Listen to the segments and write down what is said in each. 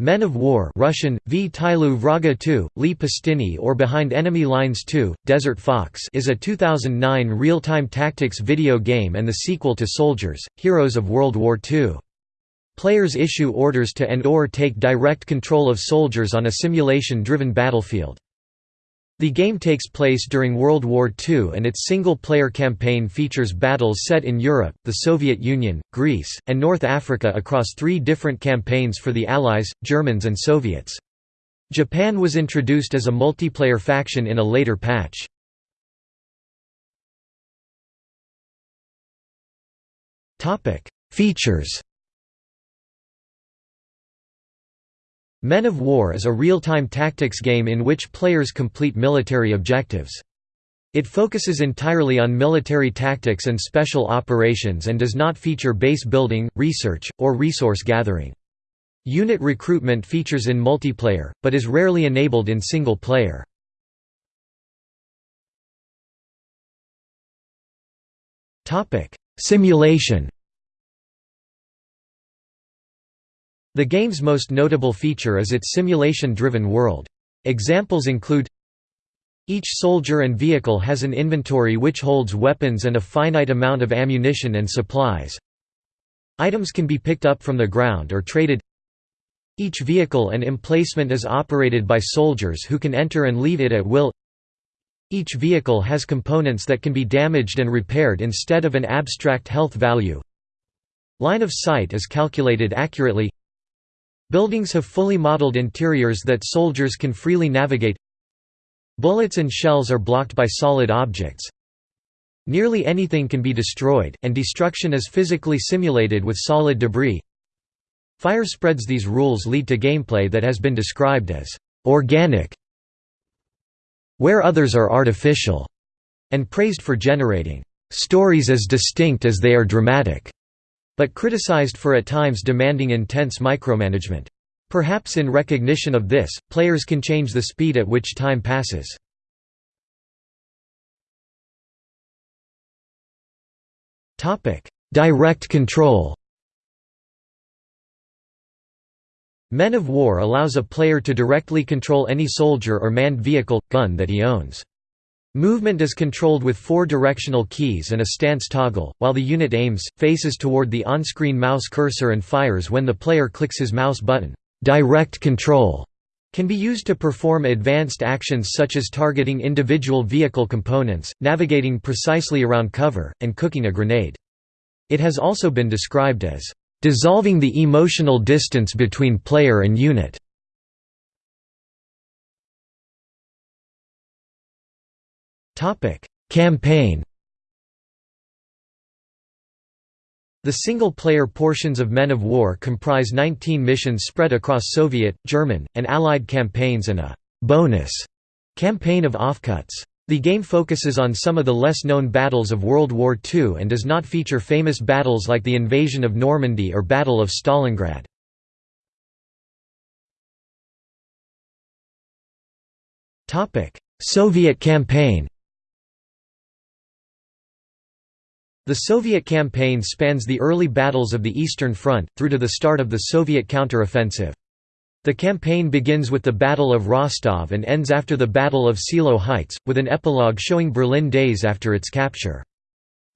Men of War Russian, v Tylu Vraga 2, Li or Behind Enemy Lines 2, Desert Fox is a 2009 real-time tactics video game and the sequel to Soldiers, Heroes of World War II. Players issue orders to and or take direct control of soldiers on a simulation-driven battlefield. The game takes place during World War II and its single-player campaign features battles set in Europe, the Soviet Union, Greece, and North Africa across three different campaigns for the Allies, Germans and Soviets. Japan was introduced as a multiplayer faction in a later patch. Features Men of War is a real-time tactics game in which players complete military objectives. It focuses entirely on military tactics and special operations and does not feature base building, research, or resource gathering. Unit recruitment features in multiplayer, but is rarely enabled in single player. Simulation The game's most notable feature is its simulation-driven world. Examples include Each soldier and vehicle has an inventory which holds weapons and a finite amount of ammunition and supplies. Items can be picked up from the ground or traded Each vehicle and emplacement is operated by soldiers who can enter and leave it at will Each vehicle has components that can be damaged and repaired instead of an abstract health value Line of sight is calculated accurately Buildings have fully modeled interiors that soldiers can freely navigate. Bullets and shells are blocked by solid objects. Nearly anything can be destroyed, and destruction is physically simulated with solid debris. Fire spreads. These rules lead to gameplay that has been described as «organic» where others are artificial, and praised for generating «stories as distinct as they are dramatic» but criticized for at times demanding intense micromanagement. Perhaps in recognition of this, players can change the speed at which time passes. Direct control Men of War allows a player to directly control any soldier or manned vehicle, gun that he owns. Movement is controlled with four directional keys and a stance toggle, while the unit aims, faces toward the on-screen mouse cursor and fires when the player clicks his mouse button. Direct control can be used to perform advanced actions such as targeting individual vehicle components, navigating precisely around cover, and cooking a grenade. It has also been described as, "...dissolving the emotional distance between player and unit." Topic: Campaign. The single-player portions of Men of War comprise 19 missions spread across Soviet, German, and Allied campaigns and a «bonus» campaign of offcuts. The game focuses on some of the less-known battles of World War II and does not feature famous battles like the invasion of Normandy or Battle of Stalingrad. Soviet campaign The Soviet campaign spans the early battles of the Eastern Front, through to the start of the Soviet counteroffensive. The campaign begins with the Battle of Rostov and ends after the Battle of Seelow Heights, with an epilogue showing Berlin days after its capture.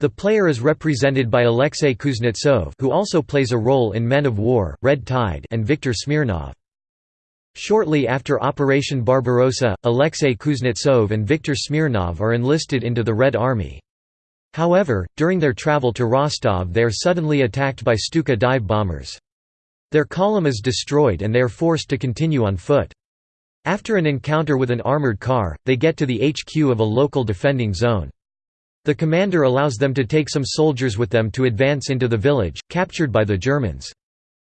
The player is represented by Alexei Kuznetsov who also plays a role in Men of War, Red Tide and Viktor Smirnov. Shortly after Operation Barbarossa, Alexei Kuznetsov and Viktor Smirnov are enlisted into the Red Army. However, during their travel to Rostov they are suddenly attacked by Stuka dive bombers. Their column is destroyed and they are forced to continue on foot. After an encounter with an armored car, they get to the HQ of a local defending zone. The commander allows them to take some soldiers with them to advance into the village, captured by the Germans.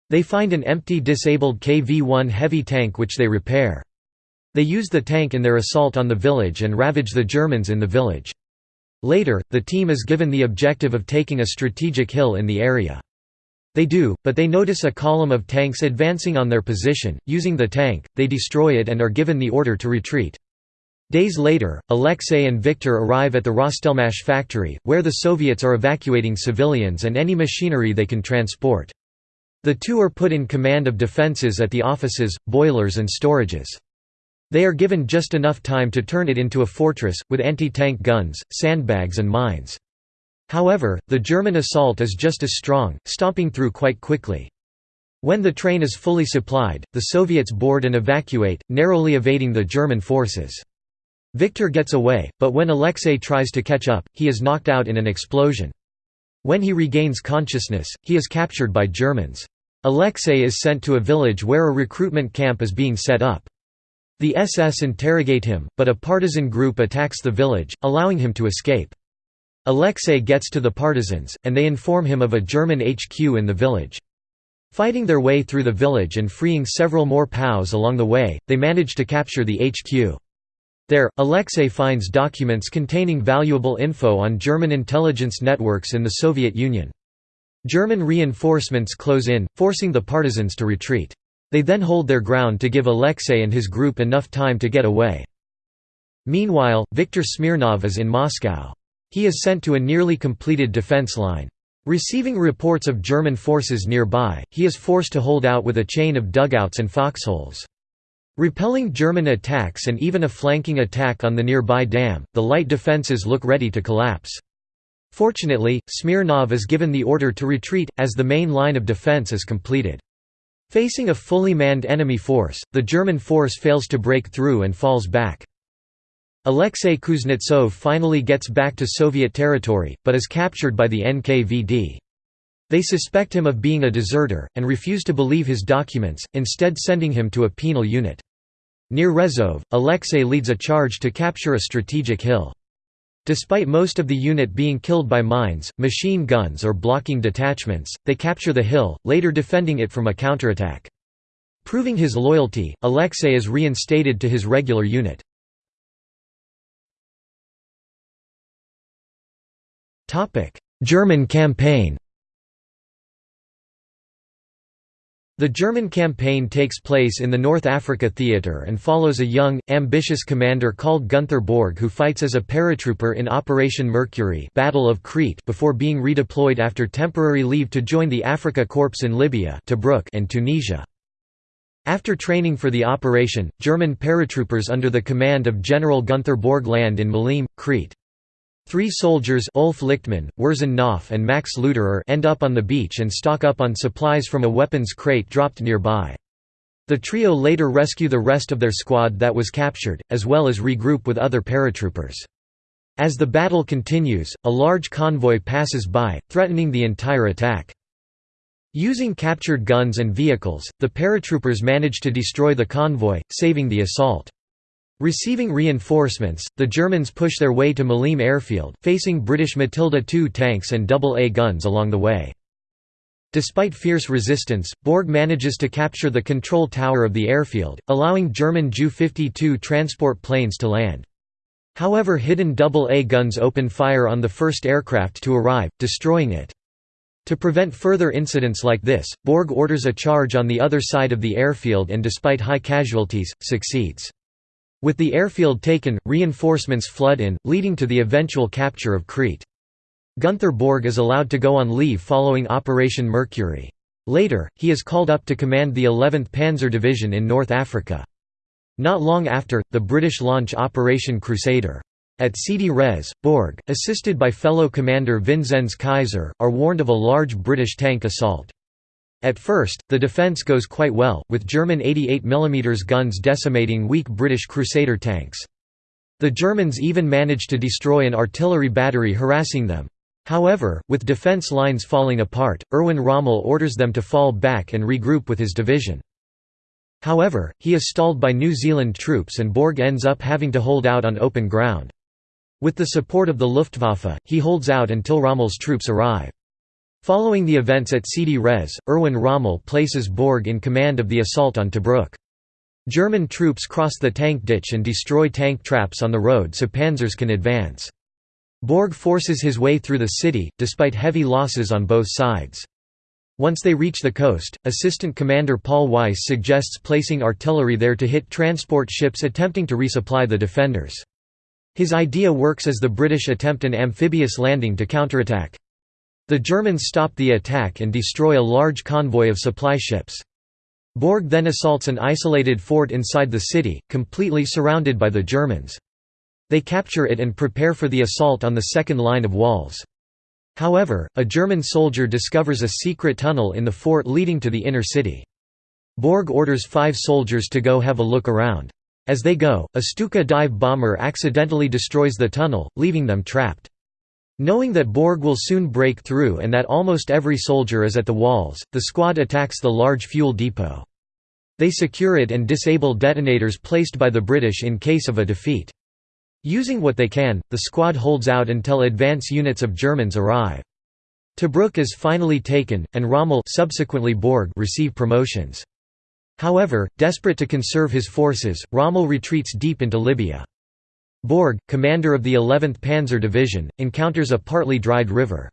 They find an empty disabled KV-1 heavy tank which they repair. They use the tank in their assault on the village and ravage the Germans in the village. Later, the team is given the objective of taking a strategic hill in the area. They do, but they notice a column of tanks advancing on their position. Using the tank, they destroy it and are given the order to retreat. Days later, Alexei and Viktor arrive at the Rostelmash factory, where the Soviets are evacuating civilians and any machinery they can transport. The two are put in command of defences at the offices, boilers and storages. They are given just enough time to turn it into a fortress, with anti-tank guns, sandbags and mines. However, the German assault is just as strong, stomping through quite quickly. When the train is fully supplied, the Soviets board and evacuate, narrowly evading the German forces. Victor gets away, but when Alexei tries to catch up, he is knocked out in an explosion. When he regains consciousness, he is captured by Germans. Alexei is sent to a village where a recruitment camp is being set up. The SS interrogate him, but a partisan group attacks the village, allowing him to escape. Alexei gets to the partisans, and they inform him of a German HQ in the village. Fighting their way through the village and freeing several more POWs along the way, they manage to capture the HQ. There, Alexei finds documents containing valuable info on German intelligence networks in the Soviet Union. German reinforcements close in, forcing the partisans to retreat. They then hold their ground to give Alexei and his group enough time to get away. Meanwhile, Viktor Smirnov is in Moscow. He is sent to a nearly completed defense line. Receiving reports of German forces nearby, he is forced to hold out with a chain of dugouts and foxholes. Repelling German attacks and even a flanking attack on the nearby dam, the light defences look ready to collapse. Fortunately, Smirnov is given the order to retreat, as the main line of defense is completed. Facing a fully manned enemy force, the German force fails to break through and falls back. Alexei Kuznetsov finally gets back to Soviet territory, but is captured by the NKVD. They suspect him of being a deserter, and refuse to believe his documents, instead sending him to a penal unit. Near Rzhev, Alexei leads a charge to capture a strategic hill. Despite most of the unit being killed by mines, machine guns or blocking detachments, they capture the hill, later defending it from a counterattack. Proving his loyalty, Alexei is reinstated to his regular unit. German campaign The German campaign takes place in the North Africa Theatre and follows a young, ambitious commander called Gunther Borg who fights as a paratrooper in Operation Mercury Battle of Crete before being redeployed after temporary leave to join the Afrika Korps in Libya Tobruk and Tunisia. After training for the operation, German paratroopers under the command of General Gunther Borg land in Maleme, Crete. Three soldiers Ulf Lichtmann, Werzen Knopf and Max Leuterer end up on the beach and stock up on supplies from a weapons crate dropped nearby. The trio later rescue the rest of their squad that was captured, as well as regroup with other paratroopers. As the battle continues, a large convoy passes by, threatening the entire attack. Using captured guns and vehicles, the paratroopers manage to destroy the convoy, saving the assault. Receiving reinforcements, the Germans push their way to Maleme airfield, facing British Matilda II tanks and AA guns along the way. Despite fierce resistance, Borg manages to capture the control tower of the airfield, allowing German Ju-52 transport planes to land. However hidden AA guns open fire on the first aircraft to arrive, destroying it. To prevent further incidents like this, Borg orders a charge on the other side of the airfield and despite high casualties, succeeds. With the airfield taken, reinforcements flood in, leading to the eventual capture of Crete. Gunther Borg is allowed to go on leave following Operation Mercury. Later, he is called up to command the 11th Panzer Division in North Africa. Not long after, the British launch Operation Crusader. At Sidi Rez, Borg, assisted by fellow commander Vinzenz Kaiser, are warned of a large British tank assault. At first, the defence goes quite well, with German 88 mm guns decimating weak British Crusader tanks. The Germans even manage to destroy an artillery battery harassing them. However, with defence lines falling apart, Erwin Rommel orders them to fall back and regroup with his division. However, he is stalled by New Zealand troops and Borg ends up having to hold out on open ground. With the support of the Luftwaffe, he holds out until Rommel's troops arrive. Following the events at Sidi Rez, Erwin Rommel places Borg in command of the assault on Tobruk. German troops cross the tank ditch and destroy tank traps on the road so panzers can advance. Borg forces his way through the city, despite heavy losses on both sides. Once they reach the coast, Assistant Commander Paul Weiss suggests placing artillery there to hit transport ships attempting to resupply the defenders. His idea works as the British attempt an amphibious landing to counterattack. The Germans stop the attack and destroy a large convoy of supply ships. Borg then assaults an isolated fort inside the city, completely surrounded by the Germans. They capture it and prepare for the assault on the second line of walls. However, a German soldier discovers a secret tunnel in the fort leading to the inner city. Borg orders five soldiers to go have a look around. As they go, a Stuka dive bomber accidentally destroys the tunnel, leaving them trapped. Knowing that Borg will soon break through and that almost every soldier is at the walls, the squad attacks the large fuel depot. They secure it and disable detonators placed by the British in case of a defeat. Using what they can, the squad holds out until advance units of Germans arrive. Tobruk is finally taken, and Rommel subsequently Borg receive promotions. However, desperate to conserve his forces, Rommel retreats deep into Libya. Borg, commander of the 11th Panzer Division, encounters a partly dried river.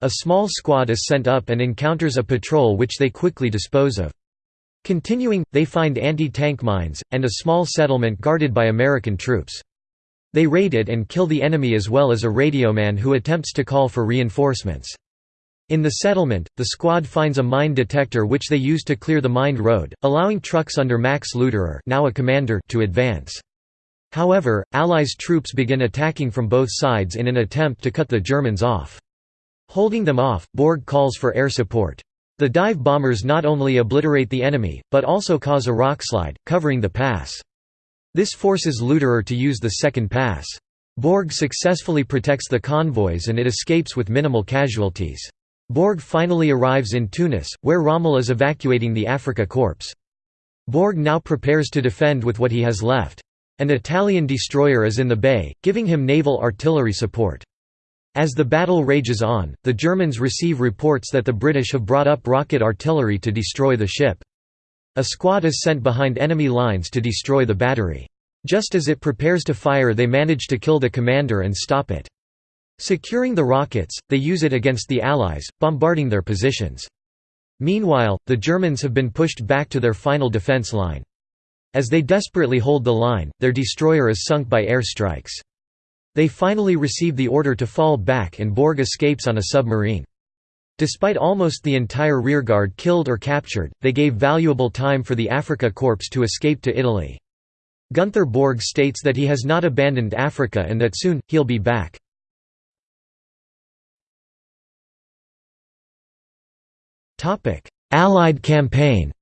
A small squad is sent up and encounters a patrol which they quickly dispose of. Continuing, they find anti-tank mines, and a small settlement guarded by American troops. They raid it and kill the enemy as well as a radioman who attempts to call for reinforcements. In the settlement, the squad finds a mine detector which they use to clear the mined road, allowing trucks under Max Leuterer now a commander to advance. However, Allies troops begin attacking from both sides in an attempt to cut the Germans off. Holding them off, Borg calls for air support. The dive bombers not only obliterate the enemy, but also cause a rockslide, covering the pass. This forces Luderer to use the second pass. Borg successfully protects the convoys and it escapes with minimal casualties. Borg finally arrives in Tunis, where Rommel is evacuating the Africa Corps. Borg now prepares to defend with what he has left. An Italian destroyer is in the bay, giving him naval artillery support. As the battle rages on, the Germans receive reports that the British have brought up rocket artillery to destroy the ship. A squad is sent behind enemy lines to destroy the battery. Just as it prepares to fire they manage to kill the commander and stop it. Securing the rockets, they use it against the Allies, bombarding their positions. Meanwhile, the Germans have been pushed back to their final defense line. As they desperately hold the line, their destroyer is sunk by air strikes. They finally receive the order to fall back and Borg escapes on a submarine. Despite almost the entire rearguard killed or captured, they gave valuable time for the Africa Corps to escape to Italy. Gunther Borg states that he has not abandoned Africa and that soon, he'll be back. Allied campaign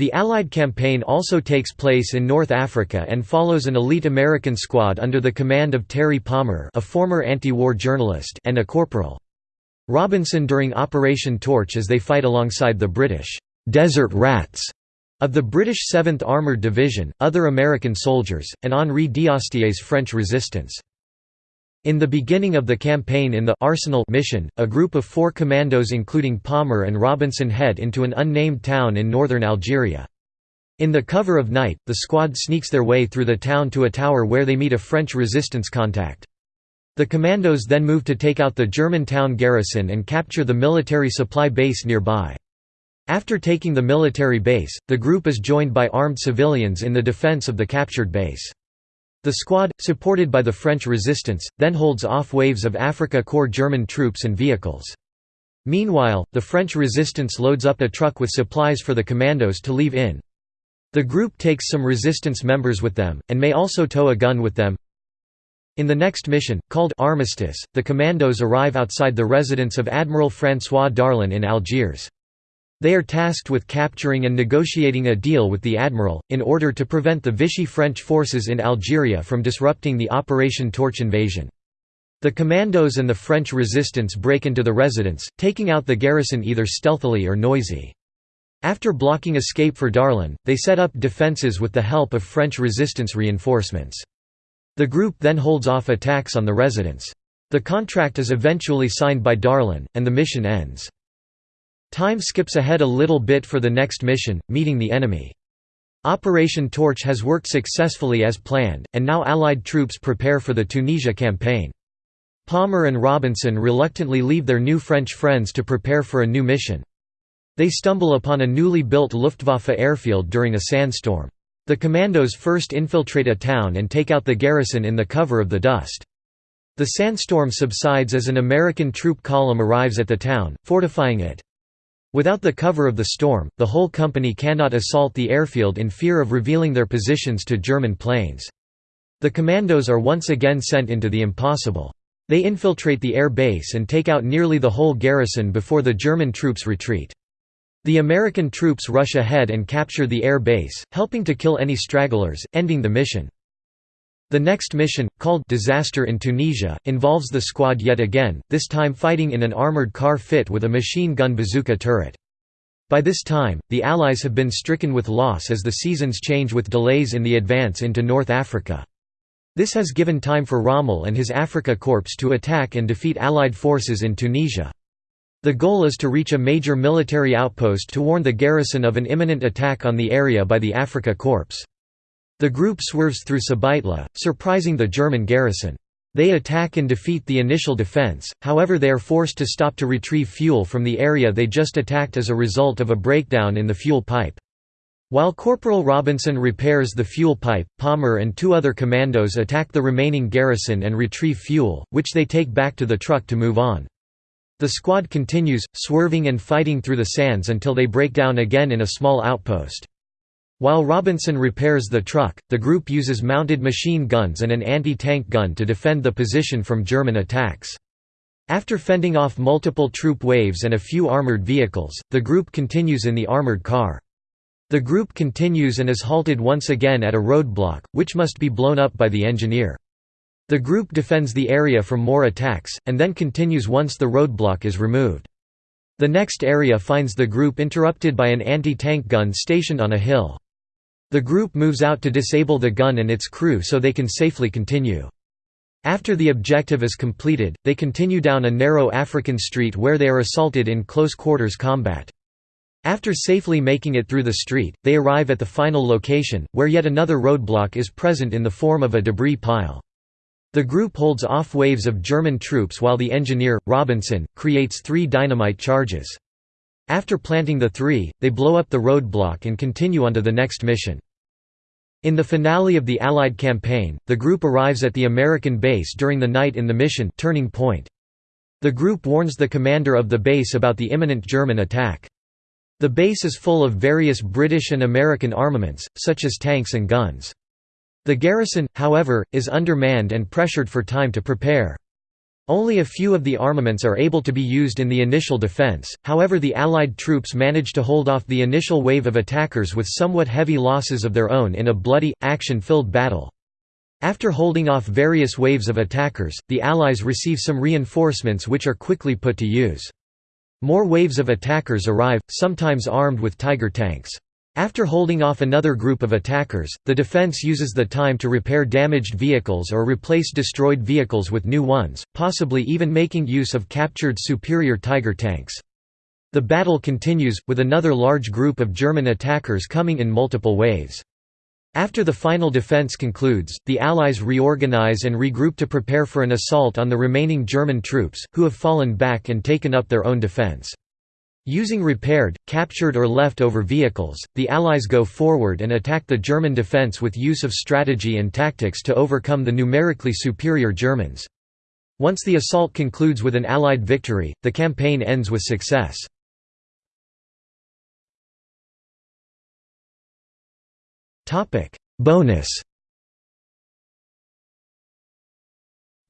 The Allied campaign also takes place in North Africa and follows an elite American squad under the command of Terry Palmer a former anti-war journalist and a corporal. Robinson during Operation Torch as they fight alongside the British «Desert Rats» of the British 7th Armoured Division, other American soldiers, and Henri d'Astier's French resistance. In the beginning of the campaign in the Arsenal mission, a group of four commandos including Palmer and Robinson head into an unnamed town in northern Algeria. In the cover of night, the squad sneaks their way through the town to a tower where they meet a French resistance contact. The commandos then move to take out the German town garrison and capture the military supply base nearby. After taking the military base, the group is joined by armed civilians in the defense of the captured base. The squad, supported by the French resistance, then holds off waves of Africa Corps German troops and vehicles. Meanwhile, the French resistance loads up a truck with supplies for the commandos to leave in. The group takes some resistance members with them, and may also tow a gun with them. In the next mission, called Armistice, the commandos arrive outside the residence of Admiral François Darlan in Algiers. They are tasked with capturing and negotiating a deal with the admiral, in order to prevent the Vichy French forces in Algeria from disrupting the Operation Torch invasion. The commandos and the French resistance break into the residence, taking out the garrison either stealthily or noisy. After blocking escape for Darlan, they set up defences with the help of French resistance reinforcements. The group then holds off attacks on the residence. The contract is eventually signed by Darlan, and the mission ends. Time skips ahead a little bit for the next mission, meeting the enemy. Operation Torch has worked successfully as planned, and now Allied troops prepare for the Tunisia campaign. Palmer and Robinson reluctantly leave their new French friends to prepare for a new mission. They stumble upon a newly built Luftwaffe airfield during a sandstorm. The commandos first infiltrate a town and take out the garrison in the cover of the dust. The sandstorm subsides as an American troop column arrives at the town, fortifying it. Without the cover of the storm, the whole company cannot assault the airfield in fear of revealing their positions to German planes. The commandos are once again sent into the impossible. They infiltrate the air base and take out nearly the whole garrison before the German troops retreat. The American troops rush ahead and capture the air base, helping to kill any stragglers, ending the mission. The next mission, called Disaster in Tunisia, involves the squad yet again, this time fighting in an armoured car fit with a machine gun bazooka turret. By this time, the Allies have been stricken with loss as the seasons change with delays in the advance into North Africa. This has given time for Rommel and his Africa Corps to attack and defeat Allied forces in Tunisia. The goal is to reach a major military outpost to warn the garrison of an imminent attack on the area by the Africa Korps. The group swerves through Sbeitla, surprising the German garrison. They attack and defeat the initial defense, however they are forced to stop to retrieve fuel from the area they just attacked as a result of a breakdown in the fuel pipe. While Corporal Robinson repairs the fuel pipe, Palmer and two other commandos attack the remaining garrison and retrieve fuel, which they take back to the truck to move on. The squad continues, swerving and fighting through the sands until they break down again in a small outpost. While Robinson repairs the truck, the group uses mounted machine guns and an anti-tank gun to defend the position from German attacks. After fending off multiple troop waves and a few armored vehicles, the group continues in the armored car. The group continues and is halted once again at a roadblock, which must be blown up by the engineer. The group defends the area from more attacks, and then continues once the roadblock is removed. The next area finds the group interrupted by an anti-tank gun stationed on a hill. The group moves out to disable the gun and its crew so they can safely continue. After the objective is completed, they continue down a narrow African street where they are assaulted in close quarters combat. After safely making it through the street, they arrive at the final location, where yet another roadblock is present in the form of a debris pile. The group holds off waves of German troops while the engineer, Robinson, creates three dynamite charges. After planting the three, they blow up the roadblock and continue on to the next mission. In the finale of the Allied campaign, the group arrives at the American base during the night in the mission Turning Point. The group warns the commander of the base about the imminent German attack. The base is full of various British and American armaments, such as tanks and guns. The garrison, however, is undermanned and pressured for time to prepare. Only a few of the armaments are able to be used in the initial defense, however the Allied troops manage to hold off the initial wave of attackers with somewhat heavy losses of their own in a bloody, action-filled battle. After holding off various waves of attackers, the Allies receive some reinforcements which are quickly put to use. More waves of attackers arrive, sometimes armed with Tiger tanks. After holding off another group of attackers, the defense uses the time to repair damaged vehicles or replace destroyed vehicles with new ones, possibly even making use of captured superior Tiger tanks. The battle continues, with another large group of German attackers coming in multiple waves. After the final defense concludes, the Allies reorganize and regroup to prepare for an assault on the remaining German troops, who have fallen back and taken up their own defense. Using repaired, captured or left-over vehicles, the Allies go forward and attack the German defense with use of strategy and tactics to overcome the numerically superior Germans. Once the assault concludes with an Allied victory, the campaign ends with success. Bonus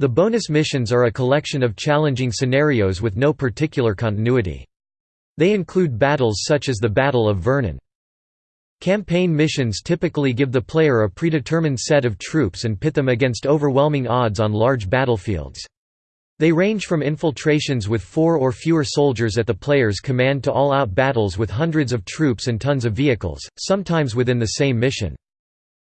The bonus missions are a collection of challenging scenarios with no particular continuity. They include battles such as the Battle of Vernon. Campaign missions typically give the player a predetermined set of troops and pit them against overwhelming odds on large battlefields. They range from infiltrations with four or fewer soldiers at the player's command to all-out battles with hundreds of troops and tons of vehicles, sometimes within the same mission.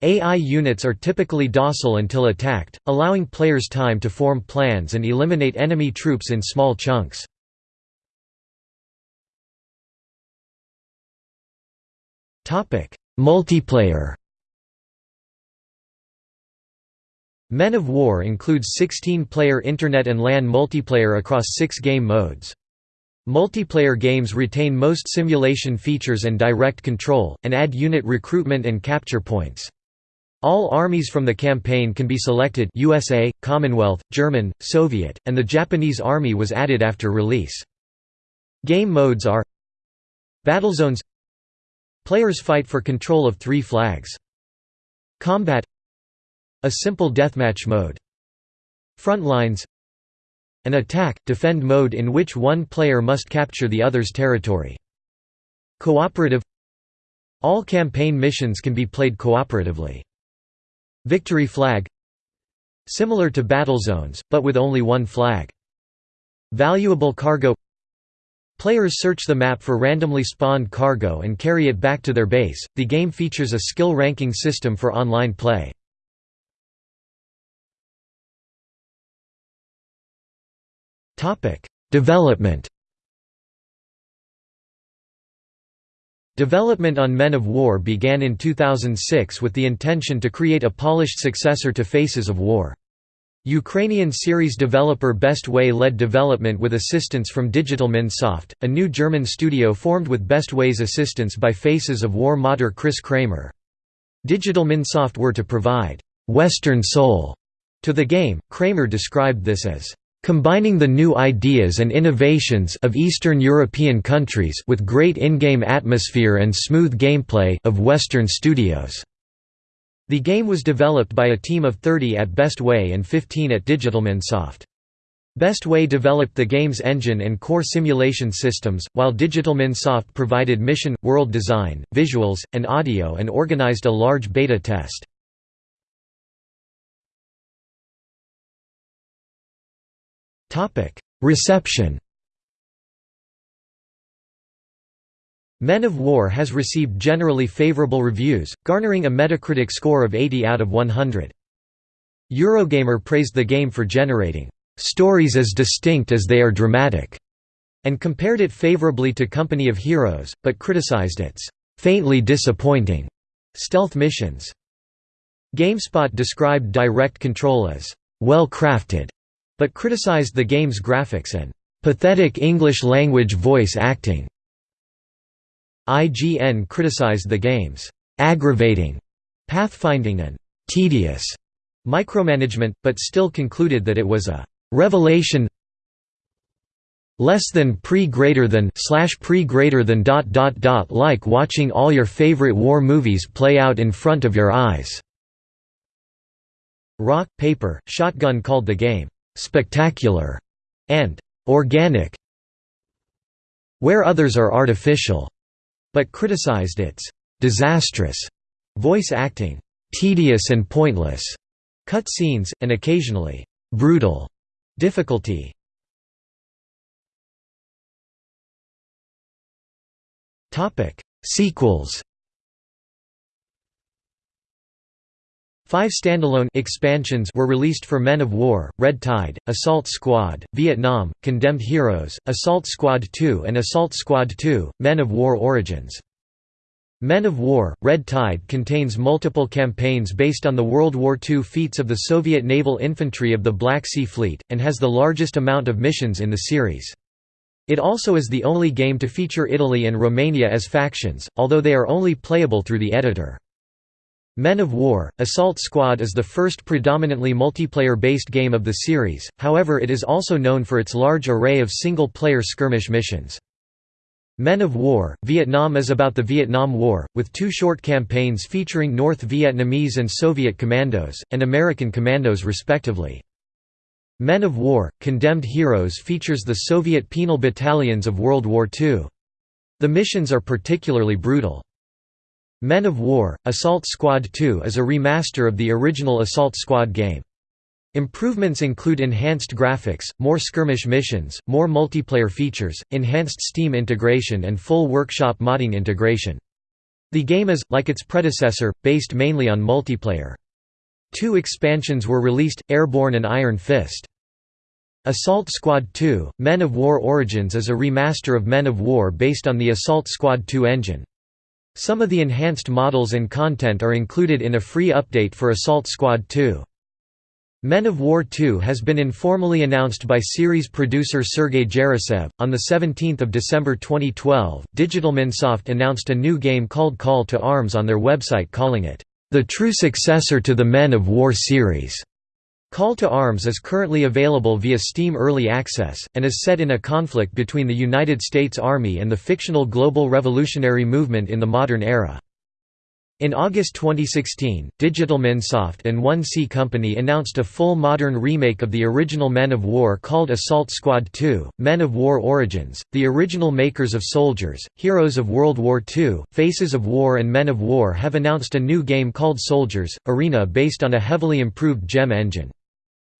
AI units are typically docile until attacked, allowing players time to form plans and eliminate enemy troops in small chunks. Multiplayer. Men of War includes 16-player Internet and LAN multiplayer across six game modes. Multiplayer games retain most simulation features and direct control, and add unit recruitment and capture points. All armies from the campaign can be selected USA, Commonwealth, German, Soviet, and the Japanese Army was added after release. Game modes are Battlezones Players fight for control of three flags. Combat A simple deathmatch mode. Frontlines An attack, defend mode in which one player must capture the other's territory. Cooperative All campaign missions can be played cooperatively. Victory flag Similar to battle zones, but with only one flag. Valuable cargo Players search the map for randomly spawned cargo and carry it back to their base. The game features a skill ranking system for online play. Topic: Development Development on Men of War began in 2006 with the intention to create a polished successor to Faces of War. Ukrainian series developer Best Way led development with assistance from Digital Soft, a new German studio formed with Best Way's assistance by Faces of War modder Chris Kramer. Digital Soft were to provide «Western soul» to the game. Kramer described this as combining the new ideas and innovations of Eastern European countries with great in-game atmosphere and smooth gameplay of Western studios. The game was developed by a team of 30 at Best Way and 15 at Digitalmindsoft. Best Way developed the game's engine and core simulation systems, while Digitalmindsoft provided mission, world design, visuals, and audio and organized a large beta test. Reception Men of War has received generally favorable reviews, garnering a Metacritic score of 80 out of 100. Eurogamer praised the game for generating stories as distinct as they are dramatic, and compared it favorably to Company of Heroes, but criticized its faintly disappointing stealth missions. GameSpot described Direct Control as well crafted but criticized the game's graphics and pathetic English-language voice acting. IGN criticized the game's aggravating pathfinding and tedious micromanagement, but still concluded that it was a revelation less than pre greater than slash pre greater than dot dot dot like watching all your favorite war movies play out in front of your eyes. Rock Paper Shotgun called the game spectacular, and organic, where others are artificial, but criticized its disastrous voice acting, tedious and pointless cut scenes, and occasionally brutal difficulty. Sequels Five standalone expansions were released for Men of War, Red Tide, Assault Squad, Vietnam, Condemned Heroes, Assault Squad 2 and Assault Squad 2, Men of War Origins. Men of War, Red Tide contains multiple campaigns based on the World War II feats of the Soviet naval infantry of the Black Sea Fleet, and has the largest amount of missions in the series. It also is the only game to feature Italy and Romania as factions, although they are only playable through the editor. Men of War, Assault Squad is the first predominantly multiplayer-based game of the series, however it is also known for its large array of single-player skirmish missions. Men of War, Vietnam is about the Vietnam War, with two short campaigns featuring North Vietnamese and Soviet commandos, and American commandos respectively. Men of War, Condemned Heroes features the Soviet penal battalions of World War II. The missions are particularly brutal. Men of War, Assault Squad 2 is a remaster of the original Assault Squad game. Improvements include enhanced graphics, more skirmish missions, more multiplayer features, enhanced Steam integration and full workshop modding integration. The game is, like its predecessor, based mainly on multiplayer. Two expansions were released, Airborne and Iron Fist. Assault Squad 2, Men of War Origins is a remaster of Men of War based on the Assault Squad 2 engine. Some of the enhanced models and content are included in a free update for Assault Squad 2. Men of War 2 has been informally announced by series producer Sergei Jarasev. On 17 December 2012, Digitalmindsoft announced a new game called Call to Arms on their website calling it, the true successor to the Men of War series. Call to Arms is currently available via Steam Early Access, and is set in a conflict between the United States Army and the fictional global revolutionary movement in the modern era. In August 2016, Digitalmindsoft and 1C Company announced a full modern remake of the original Men of War called Assault Squad 2, Men of War Origins. The original makers of Soldiers, Heroes of World War II, Faces of War and Men of War have announced a new game called Soldiers, Arena based on a heavily improved GEM engine.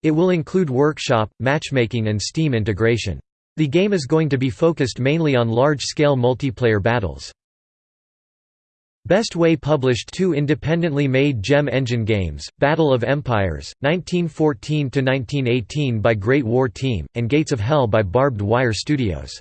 It will include workshop, matchmaking and Steam integration. The game is going to be focused mainly on large-scale multiplayer battles. Best Way published two independently made GEM engine games, Battle of Empires, 1914–1918 by Great War Team, and Gates of Hell by Barbed Wire Studios.